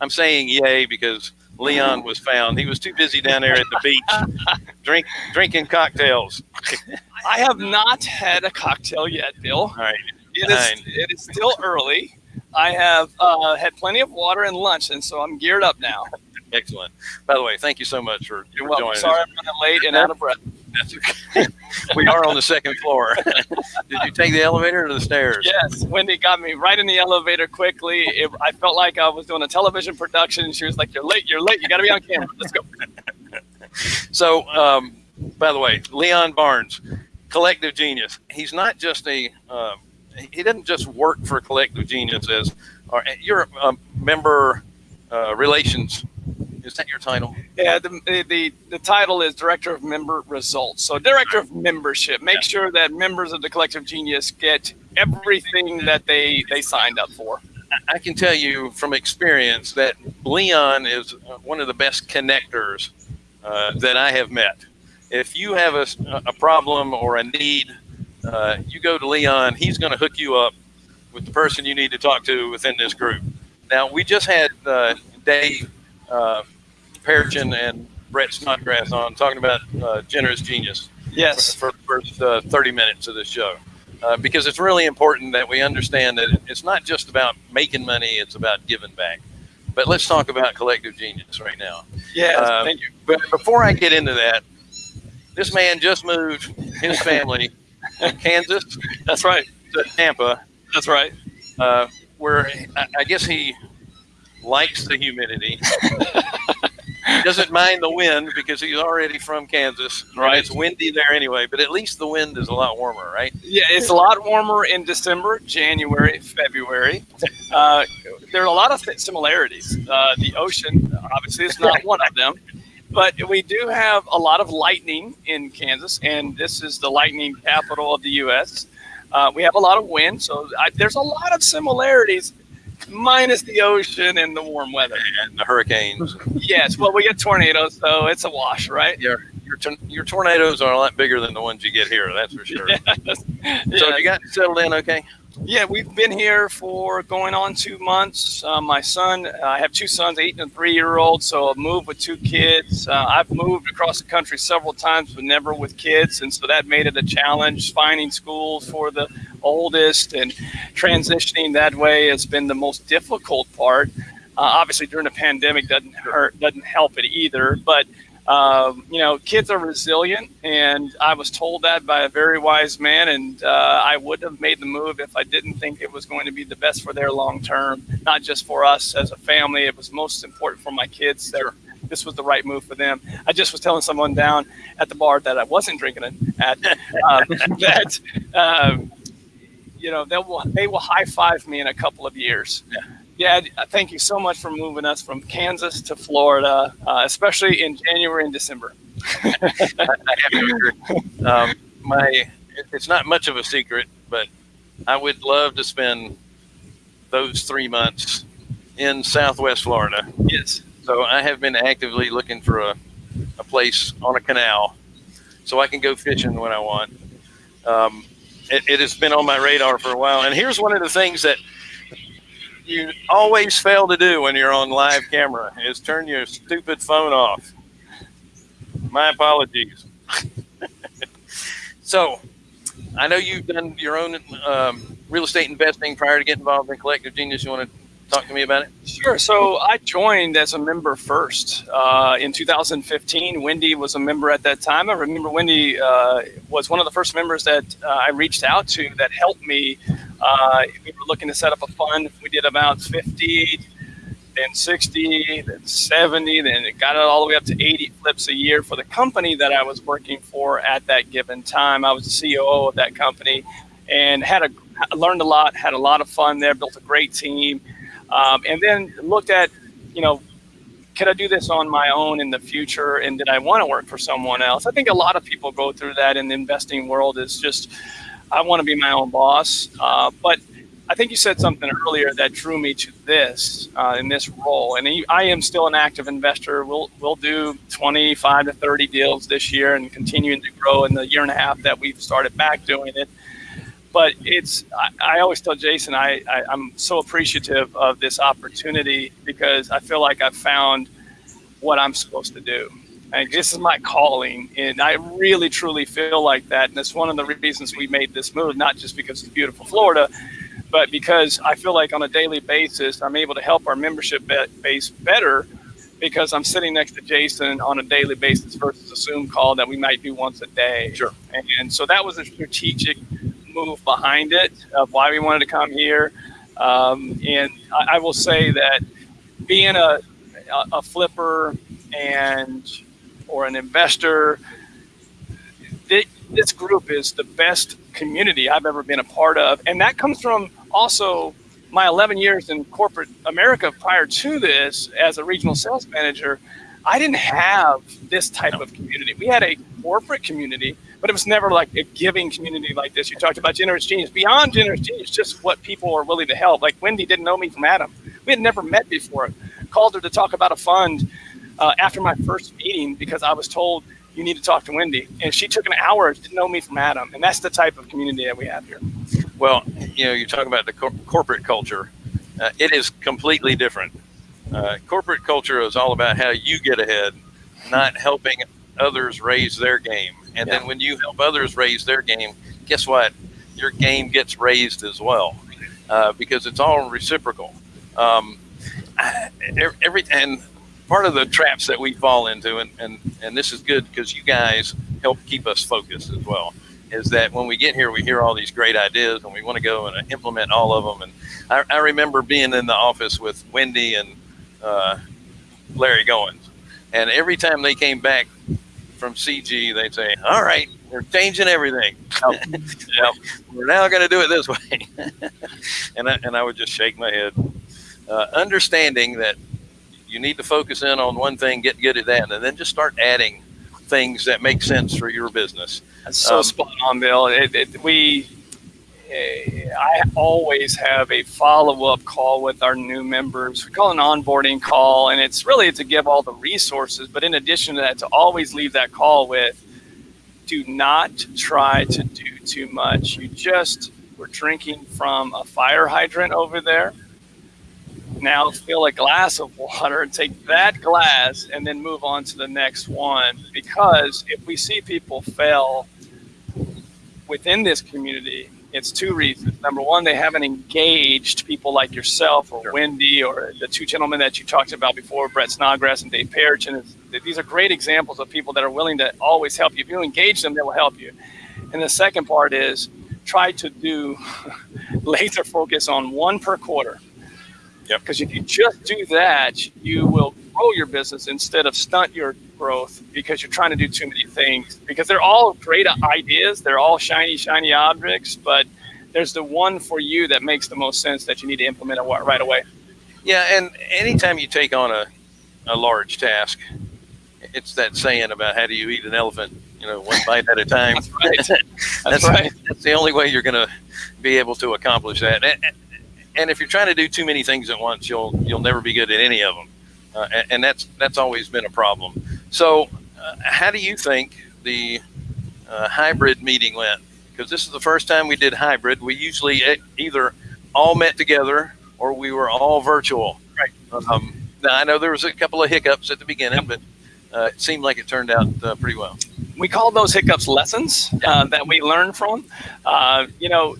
I'm saying yay because Leon was found. He was too busy down there at the beach, drink drinking cocktails. I have not had a cocktail yet, Bill. All right. It is, it is still early. I have uh, had plenty of water and lunch, and so I'm geared up now. Excellent. By the way, thank you so much for, for joining Sorry us. I'm running late and out of breath. That's okay. we are on the second floor. Did you take the elevator or the stairs? Yes, Wendy got me right in the elevator quickly. It, I felt like I was doing a television production. She was like, "You're late. You're late. You got to be on camera. Let's go." So, um, by the way, Leon Barnes, Collective Genius. He's not just a. Um, he doesn't just work for Collective Genius as, or you're a member uh, relations. Is that your title? Yeah, the, the the title is Director of Member Results. So, Director of Membership. Make sure that members of the Collective Genius get everything that they they signed up for. I can tell you from experience that Leon is uh, one of the best connectors uh, that I have met. If you have a, a problem or a need, uh, you go to Leon. He's going to hook you up with the person you need to talk to within this group. Now, we just had uh, Dave uh, Perchin and Brett Snodgrass on talking about uh, generous genius Yes. for the first uh, 30 minutes of the show. Uh, because it's really important that we understand that it's not just about making money, it's about giving back. But let's talk about collective genius right now. Yes. Uh, thank you. But before I get into that, this man just moved his family from Kansas That's right. to Tampa, That's right. uh, where I, I guess he likes the humidity. He doesn't mind the wind because he's already from Kansas. Right. It's windy there anyway, but at least the wind is a lot warmer, right? Yeah, it's a lot warmer in December, January, February. Uh, there are a lot of similarities. Uh, the ocean, obviously, is not one of them. But we do have a lot of lightning in Kansas, and this is the lightning capital of the U.S. Uh, we have a lot of wind, so I, there's a lot of similarities, minus the ocean and the warm weather. And the hurricanes. Yes, well, we get tornadoes, so it's a wash, right? your your, your tornadoes are a lot bigger than the ones you get here. That's for sure. Yes. So Yes. you got settled in okay? Yeah, we've been here for going on two months. Uh, my son, I have two sons, eight and a three year old. So I've moved with two kids. Uh, I've moved across the country several times, but never with kids. And so that made it a challenge finding schools for the oldest and transitioning that way has been the most difficult part. Uh, obviously, during the pandemic doesn't hurt, doesn't help it either. But um, you know, kids are resilient, and I was told that by a very wise man, and uh, I would have made the move if I didn't think it was going to be the best for their long term, not just for us as a family. It was most important for my kids. That this was the right move for them. I just was telling someone down at the bar that I wasn't drinking it at uh, that. Um, you know, they will they will high five me in a couple of years. Yeah. Yeah, thank you so much for moving us from Kansas to Florida, uh, especially in January and December. I have to agree. Um, my it's not much of a secret, but I would love to spend those three months in Southwest Florida. Yes. So I have been actively looking for a, a place on a canal so I can go fishing when I want. Um, it, it has been on my radar for a while. And here's one of the things that you always fail to do when you're on live camera is turn your stupid phone off. My apologies. so I know you've done your own um, real estate investing prior to getting involved in Collective Genius. You want to talk to me about it? Sure. So I joined as a member first uh, in 2015. Wendy was a member at that time. I remember Wendy uh, was one of the first members that uh, I reached out to that helped me. Uh, we were looking to set up a fund. We did about 50, then 60, then 70, then it got it all the way up to 80 flips a year for the company that I was working for at that given time. I was the COO of that company and had a learned a lot, had a lot of fun there, built a great team. Um, and then looked at, you know, can I do this on my own in the future? And did I want to work for someone else? I think a lot of people go through that in the investing world. Is just, I want to be my own boss. Uh, but I think you said something earlier that drew me to this uh, in this role. And I am still an active investor. We'll we'll do 25 to 30 deals this year and continuing to grow in the year and a half that we've started back doing it. But it's I, I, always tell Jason I, I I'm so appreciative of this opportunity because I feel like I've found what I'm supposed to do. And this is my calling, and I really truly feel like that. And it's one of the reasons we made this move, not just because it's beautiful Florida, but because I feel like on a daily basis I'm able to help our membership base better because I'm sitting next to Jason on a daily basis versus a Zoom call that we might do once a day. Sure. And so that was a strategic move behind it of why we wanted to come here. Um, and I, I, will say that being a, a, a flipper and or an investor, this group is the best community I've ever been a part of. And that comes from also my 11 years in corporate America prior to this as a regional sales manager. I didn't have this type of community. We had a corporate community, but it was never like a giving community like this. You talked about generous genius. Beyond generous genius, just what people are willing to help. Like Wendy didn't know me from Adam. We had never met before. Called her to talk about a fund uh, after my first meeting because I was told you need to talk to Wendy, and she took an hour to know me from Adam, and that's the type of community that we have here. Well, you know, you talk about the cor corporate culture. Uh, it is completely different. Uh, corporate culture is all about how you get ahead, not helping others raise their game. And yeah. then when you help others raise their game, guess what? Your game gets raised as well uh, because it's all reciprocal. Um, every and part of the traps that we fall into, and and, and this is good because you guys help keep us focused as well. Is that when we get here, we hear all these great ideas and we want to go and implement all of them. And I, I remember being in the office with Wendy and uh, Larry Goins, and every time they came back from CG, they'd say, "All right, we're changing everything. yep. we're now going to do it this way." and I, and I would just shake my head, uh, understanding that you need to focus in on one thing, get good at that, and then just start adding things that make sense for your business. That's so um, spot on, Bill. It, it, we, Eh, I always have a follow-up call with our new members. We call it an onboarding call, and it's really to give all the resources. But in addition to that, to always leave that call with, do not try to do too much. You just were drinking from a fire hydrant over there now fill a glass of water, and take that glass, and then move on to the next one. Because if we see people fail within this community, it's two reasons. Number one, they haven't engaged people like yourself or sure. Wendy or the two gentlemen that you talked about before, Brett Snodgrass and Dave Perichin. These are great examples of people that are willing to always help you. If you engage them, they will help you. And the second part is try to do laser focus on one per quarter Yep. Because if you just do that, you will grow your business instead of stunt your growth because you're trying to do too many things. Because they're all great ideas, they're all shiny, shiny objects, but there's the one for you that makes the most sense that you need to implement it right away. Yeah, and anytime you take on a, a large task, it's that saying about how do you eat an elephant, you know, one bite at a time. That's right. That's, that's right. That's the only way you're going to be able to accomplish that. And, and if you're trying to do too many things at once, you'll you'll never be good at any of them, uh, and, and, that's that's always been a problem. So, uh, how do you think the uh, hybrid meeting went? Because this is the first time we did hybrid. We usually either all met together or we were all virtual. Right. Um, now I know there was a couple of hiccups at the beginning, but uh, it seemed like it turned out uh, pretty well. We call those hiccups lessons uh, that we learn from. you know,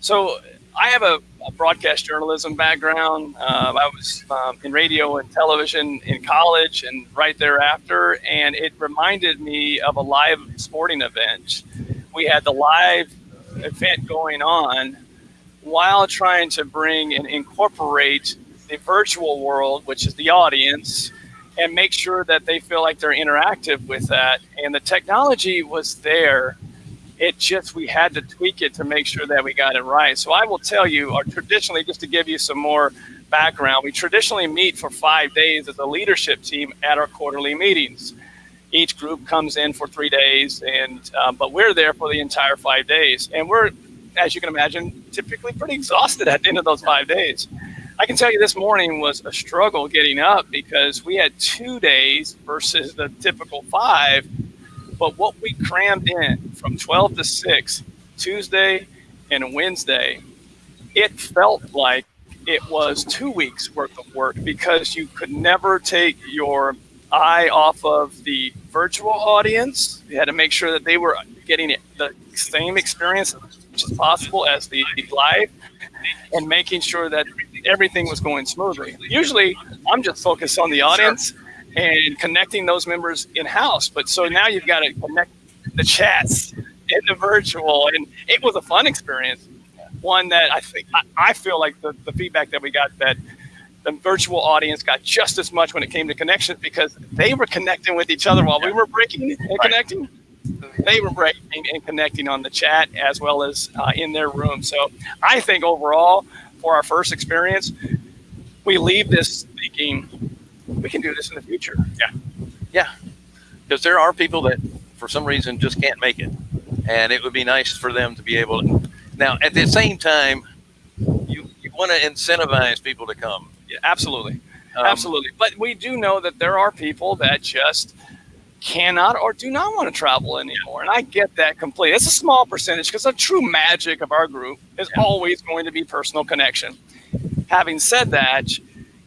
so I have a, a, broadcast journalism background. Uh, I was um, in radio and television in college and right thereafter, and it reminded me of a live sporting event. We had the live event going on while trying to bring and incorporate the virtual world, which is the audience, and make sure that they feel like they're interactive with that. And the technology was there it just, we had to tweak it to make sure that we got it right. So I will tell you, or traditionally, just to give you some more background, we traditionally meet for five days as a leadership team at our quarterly meetings. Each group comes in for three days, and um, but we're there for the entire five days, and we're, as you can imagine, typically pretty exhausted at the end of those five days. I can tell you this morning was a struggle getting up because we had two days versus the typical five but what we crammed in from 12 to 6, Tuesday and Wednesday, it felt like it was two weeks worth of work because you could never take your eye off of the virtual audience. You had to make sure that they were getting the same experience as possible as the live and making sure that everything was going smoothly. Usually, I'm just focused on the audience and connecting those members in house. But so now you've got to connect the chats in the virtual, and it was a fun experience. One that I think I feel like the, the feedback that we got that the virtual audience got just as much when it came to connections because they were connecting with each other while we were breaking and connecting. They were breaking and connecting on the chat as well as uh, in their room. So I think overall, for our first experience, we leave this thinking we can do this in the future. Yeah, yeah, because there are people that for some reason just can't make it, and it would be nice for them to be able to. Now, at the same time, you you want to incentivize people to come. Yeah, absolutely, um, absolutely. But we do know that there are people that just cannot or do not want to travel anymore. And I get that completely. It's a small percentage because the true magic of our group is yeah. always going to be personal connection. Having said that,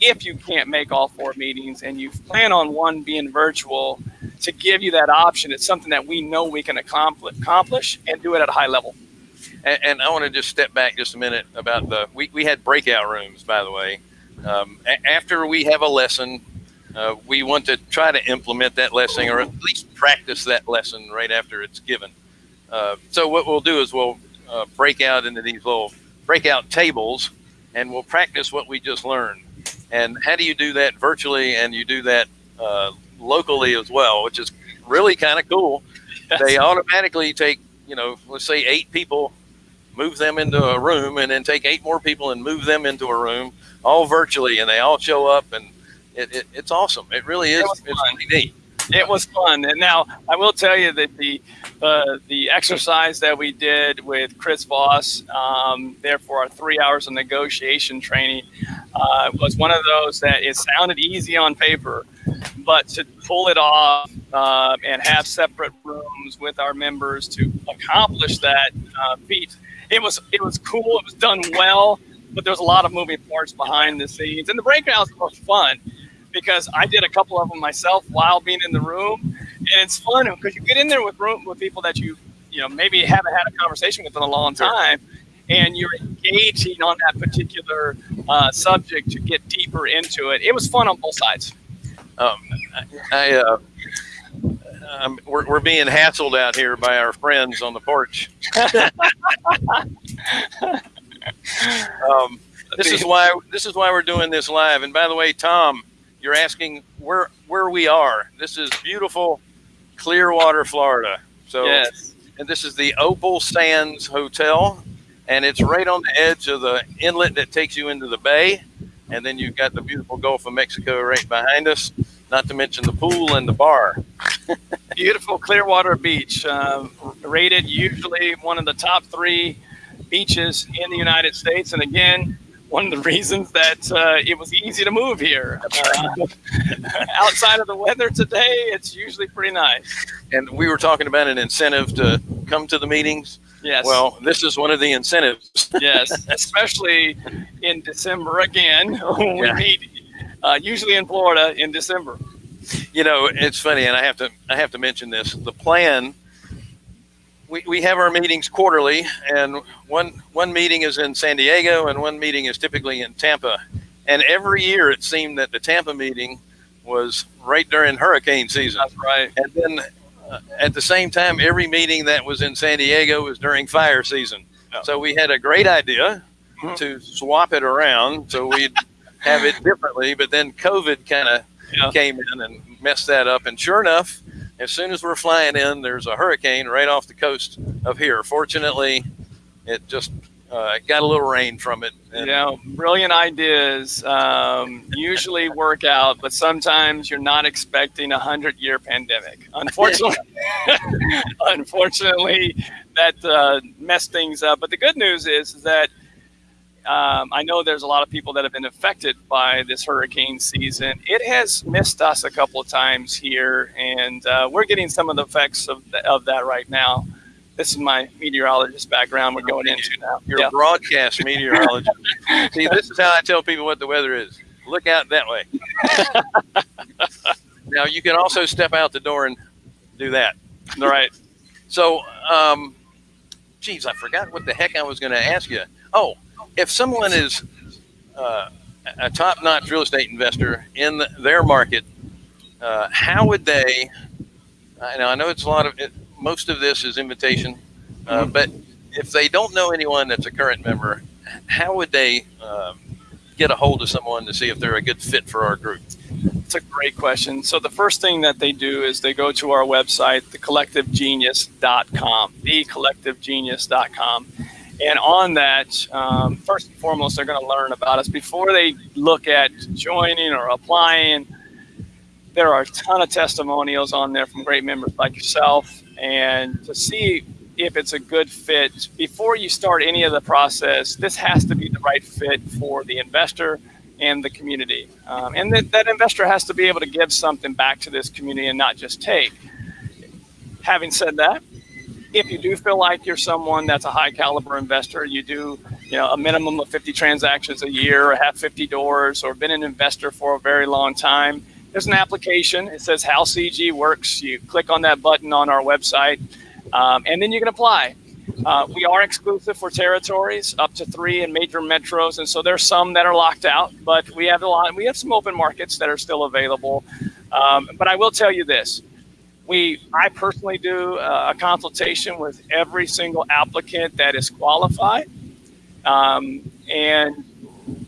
if you can't make all four meetings and you plan on one being virtual, to give you that option, it's something that we know we can accomplish and do it at a high level. And, and I want to just step back just a minute about the, we, we had breakout rooms, by the way. Um, after we have a lesson, uh, we want to try to implement that lesson or at least practice that lesson right after it's given. Uh, so what we'll do is we'll uh, break out into these little breakout tables and we'll practice what we just learned. And how do you do that virtually and you do that uh, locally as well, which is really kind of cool. Yes. They automatically take, you know, let's say eight people, move them into a room, and then take eight more people and move them into a room, all virtually, and they all show up, and it, it it's awesome. It really is. It really neat. It was fun, and now I will tell you that the uh, the exercise that we did with Chris Voss um, there for our three hours of negotiation training uh, was one of those that it sounded easy on paper, but to pull it off uh, and have separate rooms with our members to accomplish that uh, feat, it was it was cool. It was done well, but there was a lot of moving parts behind the scenes, and the breakouts were fun because I did a couple of them myself while being in the room, and it's fun because you get in there with room with people that you you know maybe haven't had a conversation with in a long time, and you're engaging on that particular uh, subject to get deeper into it. It was fun on both sides. Um, I, uh, um, we're, we're being hassled out here by our friends on the porch. um, this is why this is why we're doing this live. And by the way, Tom, you're asking where where we are. This is beautiful Clearwater, Florida. So, yes. and this is the Opal Sands Hotel, and it's right on the edge of the inlet that takes you into the bay. And then you've got the beautiful Gulf of Mexico right behind us, not to mention the pool and the bar. beautiful Clearwater Beach, uh, rated usually one of the top three beaches in the United States. And again, one of the reasons that uh, it was easy to move here. Uh, outside of the weather today, it's usually pretty nice. And we were talking about an incentive to come to the meetings. Yes. Well, this is one of the incentives. yes, especially in December again. we yeah. meet uh, usually in Florida in December. You know, it's funny, and I have to I have to mention this. The plan we, we have our meetings quarterly, and one one meeting is in San Diego, and one meeting is typically in Tampa. And every year, it seemed that the Tampa meeting was right during hurricane season. That's right. And then uh, at the same time, every meeting that was in San Diego was during fire season. Oh. So we had a great idea mm-hmm. to swap it around so we'd have it differently. But then COVID kind of yeah. came in and messed that up. And sure enough, as soon as we're flying in, there's a hurricane right off the coast of here. Fortunately, it just uh, got a little rain from it. And, you know, brilliant ideas um, usually work out, but sometimes you're not expecting a hundred year pandemic. Unfortunately, unfortunately, that uh, messed things up. But the good news is, is that um, I know there's a lot of people that have been affected by this hurricane season. It has missed us a couple of times here, and uh, we're getting some of the effects of, the, of that right now. this is my meteorologist background we're going into now. You're yeah. a broadcast meteorologist. See, this is how I tell people what the weather is. Look out that way. now you can also step out the door and do that. All right. So, um, geez, I forgot what the heck I was going to ask you. Oh, if someone is uh, a top-notch real estate investor in the, their market, uh, how would they? I know, I know it's a lot of it, most of this is invitation, uh, mm-hmm. but if they don't know anyone that's a current member, how would they um, get a hold of someone to see if they're a good fit for our group? It's a great question. So the first thing that they do is they go to our website, thecollectivegenius.com, thecollectivegenius.com. And on that, um, first and foremost, they're going to learn about us before they look at joining or applying. There are a ton of testimonials on there from great members like yourself, and to see if it's a good fit before you start any of the process, this has to be the right fit for the investor and the community. Um, and that, that investor has to be able to give something back to this community and not just take. Having said that, if you do feel like you're someone that's a high caliber investor, you do you know a minimum of 50 transactions a year or have 50 doors or been an investor for a very long time, there's an application. It says how CG works. You click on that button on our website, um, and then you can apply. Uh, we are exclusive for territories up to three in major metros, and so there's some that are locked out. But we have a lot. We have some open markets that are still available. Um, but I will tell you this: we, I personally do a consultation with every single applicant that is qualified, um, and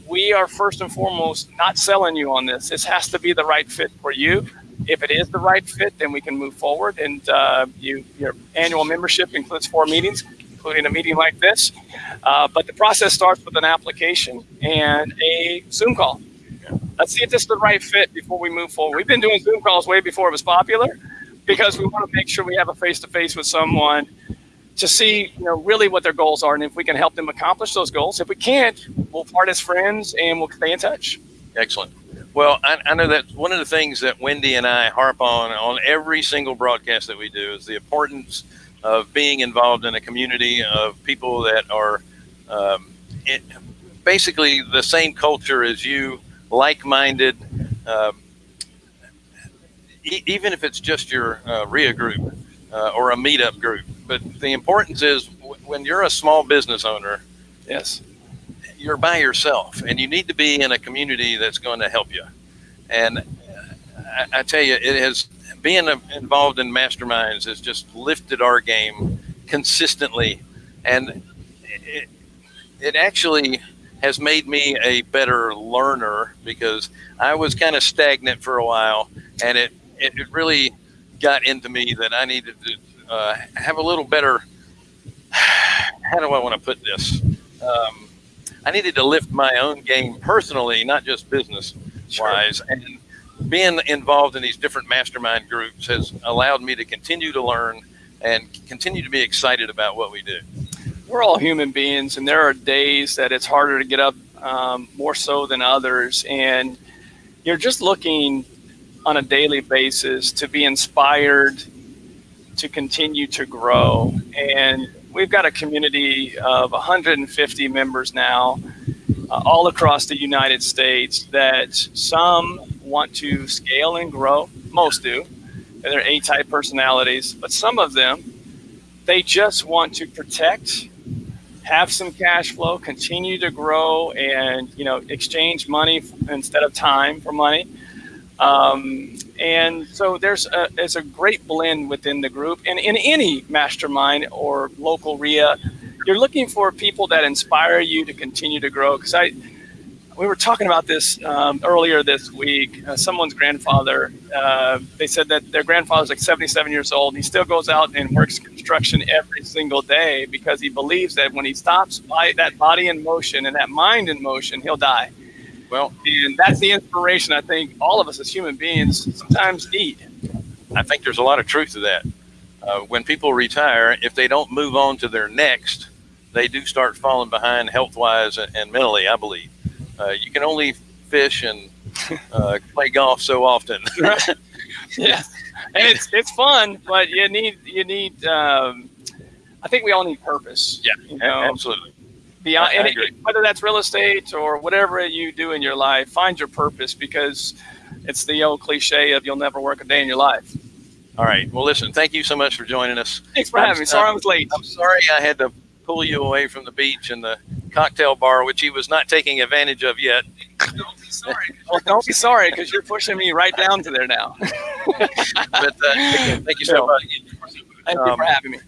we are first and foremost not selling you on this. This has to be the right fit for you. If it is the right fit, then we can move forward. And uh, you, your annual membership includes four meetings, including a meeting like this. Uh, but the process starts with an application and a Zoom call. Let's see if this is the right fit before we move forward. We've been doing Zoom calls way before it was popular because we want to make sure we have a face to face with someone to see you know really what their goals are and if we can help them accomplish those goals. If we can't we'll part as friends and we'll stay in touch. Excellent. Well I, I, know that one of the things that wendy and i harp on on every single broadcast that we do is the importance of being involved in a community of people that are um, it, basically the same culture as you like-minded um, e even if it's just your uh, RIA group uh, or a meetup group. But the importance is when you're a small business owner, yes, you're by yourself, and you need to be in a community that's going to help you. And I, I tell you, it has being involved in masterminds has just lifted our game consistently, and it, it actually has made me a better learner because I was kind of stagnant for a while, and it it, it really got into me that I needed to uh, have a little better. How do I want to put this? Um, I needed to lift my own game personally, not just business wise. Sure. And being involved in these different mastermind groups has allowed me to continue to learn and continue to be excited about what we do. We're all human beings, and there are days that it's harder to get up um, more so than others. And you're just looking on a daily basis to be inspired to continue to grow. And we've got a community of 150 members now, uh, all across the United States, that some want to scale and grow. Most do. They're A type personalities, but some of them, they just want to protect have some cash flow, continue to grow, and you know exchange money instead of time for money. Um, and so there's a, there's a great blend within the group. And in any mastermind or local RIA, you're looking for people that inspire you to continue to grow. Because I, we were talking about this um, earlier this week. Uh, someone's grandfather, uh, they said that their grandfather's like 77 years old. He still goes out and works construction every single day because he believes that when he stops by that body in motion and that mind in motion, he'll die. Well, and that's the inspiration I think all of us as human beings sometimes need. I think there's a lot of truth to that. Uh, when people retire, if they don't move on to their next, they do start falling behind health wise and, and mentally, I believe. Uh, you can only fish and uh, play golf so often. yeah. And it's, it's fun, but you need, you need, um, I think we all need purpose. Yeah, You know, absolutely. Beyond I- I and agree. whether that's real estate or whatever you do in your life, find your purpose because it's the old cliche of you'll never work a day in your life. All right. Well, listen, thank you so much for joining us. Thanks for I'm- having me. Sorry I was late. I'm sorry I had to pull you away from the beach and the cocktail bar, which he was not taking advantage of yet. Don't be sorry. Well, don't be sorry because you're pushing me right down to there now. But uh, thank you so much. Thank you for having me.